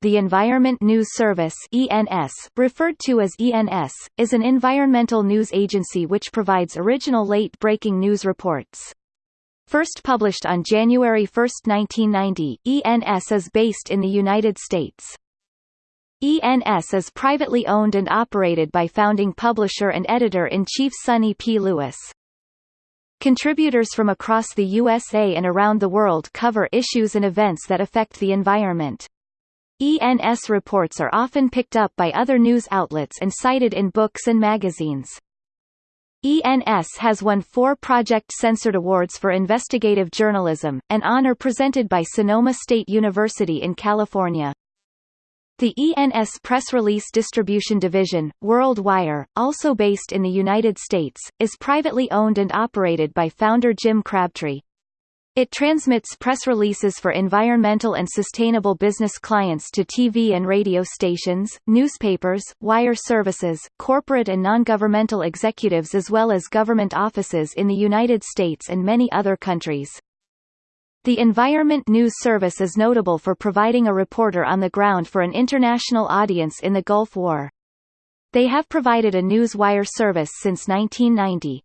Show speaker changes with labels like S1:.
S1: the Environment News Service (ENS), referred to as ENS, is an environmental news agency which provides original late-breaking news reports. First published on January 1, 1990, ENS is based in the United States. ENS is privately owned and operated by founding publisher and editor-in-chief Sunny P. Lewis. Contributors from across the USA and around the world cover issues and events that affect the environment. ENS reports are often picked up by other news outlets and cited in books and magazines. ENS has won four Project Censored Awards for Investigative Journalism, an honor presented by Sonoma State University in California. The ENS Press Release Distribution Division, WorldWire, also based in the United States, is privately owned and operated by founder Jim Crabtree. It transmits press releases for environmental and sustainable business clients to TV and radio stations, newspapers, wire services, corporate and non-governmental executives as well as government offices in the United States and many other countries. The Environment News Service is notable for providing a reporter on the ground for an international audience in the Gulf War. They have provided a news wire service since 1990.